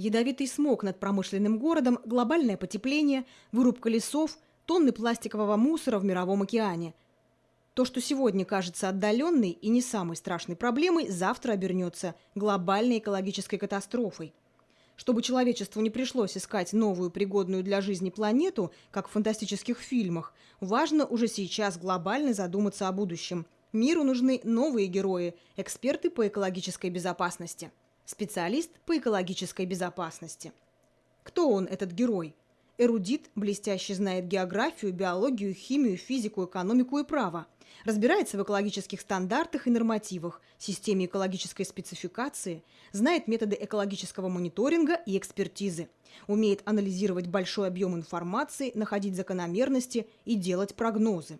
Ядовитый смог над промышленным городом, глобальное потепление, вырубка лесов, тонны пластикового мусора в мировом океане. То, что сегодня кажется отдаленной и не самой страшной проблемой, завтра обернется глобальной экологической катастрофой. Чтобы человечеству не пришлось искать новую пригодную для жизни планету, как в фантастических фильмах, важно уже сейчас глобально задуматься о будущем. Миру нужны новые герои, эксперты по экологической безопасности. Специалист по экологической безопасности. Кто он, этот герой? Эрудит, блестяще знает географию, биологию, химию, физику, экономику и право. Разбирается в экологических стандартах и нормативах, системе экологической спецификации, знает методы экологического мониторинга и экспертизы. Умеет анализировать большой объем информации, находить закономерности и делать прогнозы.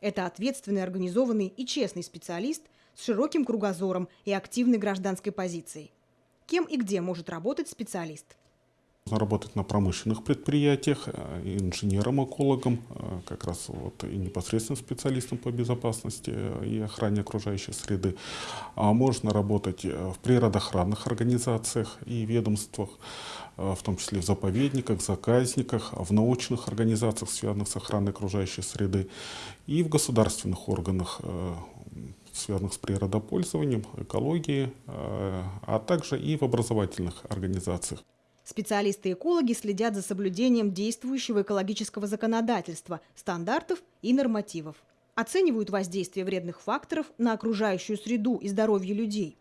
Это ответственный, организованный и честный специалист с широким кругозором и активной гражданской позицией. Кем и где может работать специалист? работать на промышленных предприятиях, э, инженером-экологом, э, как раз вот и непосредственно специалистом по безопасности э, и охране окружающей среды. А можно работать в природоохранных организациях и ведомствах, в том числе в заповедниках, заказниках, в научных организациях, связанных с охраной окружающей среды, и в государственных органах, связанных с природопользованием, экологией, а также и в образовательных организациях. Специалисты-экологи следят за соблюдением действующего экологического законодательства, стандартов и нормативов. Оценивают воздействие вредных факторов на окружающую среду и здоровье людей.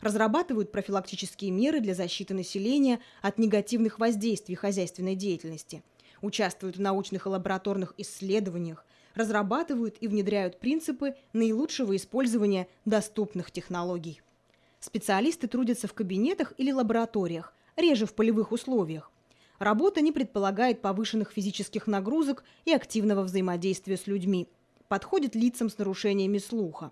Разрабатывают профилактические меры для защиты населения от негативных воздействий хозяйственной деятельности. Участвуют в научных и лабораторных исследованиях, разрабатывают и внедряют принципы наилучшего использования доступных технологий. Специалисты трудятся в кабинетах или лабораториях, реже в полевых условиях. Работа не предполагает повышенных физических нагрузок и активного взаимодействия с людьми. Подходит лицам с нарушениями слуха.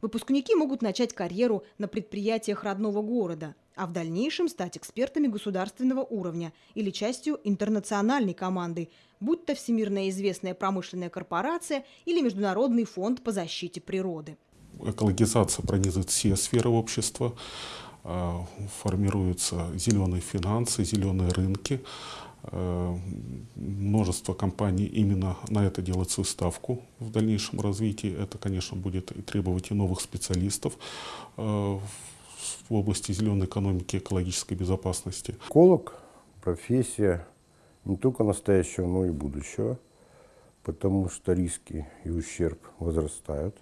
Выпускники могут начать карьеру на предприятиях родного города, а в дальнейшем стать экспертами государственного уровня или частью интернациональной команды, будь то всемирно известная промышленная корпорация или Международный фонд по защите природы. Экологизация пронизывает все сферы общества. А, формируются зеленые финансы, зеленые рынки. А, множество компаний именно на это делают свою ставку в дальнейшем развитии. Это, конечно, будет требовать и новых специалистов а, в области зеленой экономики, экологической безопасности. Эколог – профессия не только настоящего, но и будущего, потому что риски и ущерб возрастают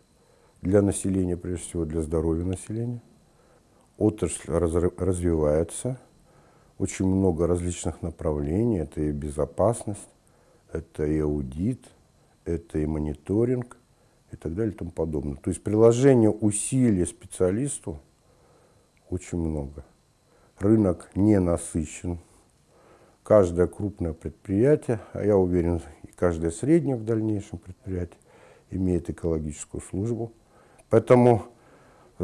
для населения, прежде всего для здоровья населения отрасль развивается, очень много различных направлений. Это и безопасность, это и аудит, это и мониторинг и так далее и тому подобное. То есть приложение усилий специалисту очень много. Рынок не насыщен. Каждое крупное предприятие, а я уверен, и каждое среднее в дальнейшем предприятие имеет экологическую службу. Поэтому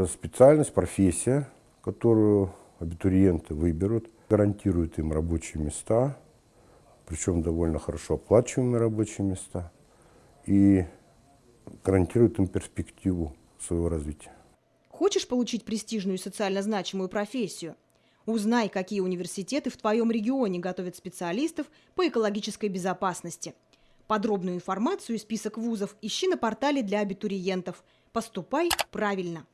специальность, профессия которую абитуриенты выберут, гарантирует им рабочие места, причем довольно хорошо оплачиваемые рабочие места, и гарантирует им перспективу своего развития. Хочешь получить престижную и социально значимую профессию? Узнай, какие университеты в твоем регионе готовят специалистов по экологической безопасности. Подробную информацию и список вузов ищи на портале для абитуриентов. Поступай правильно!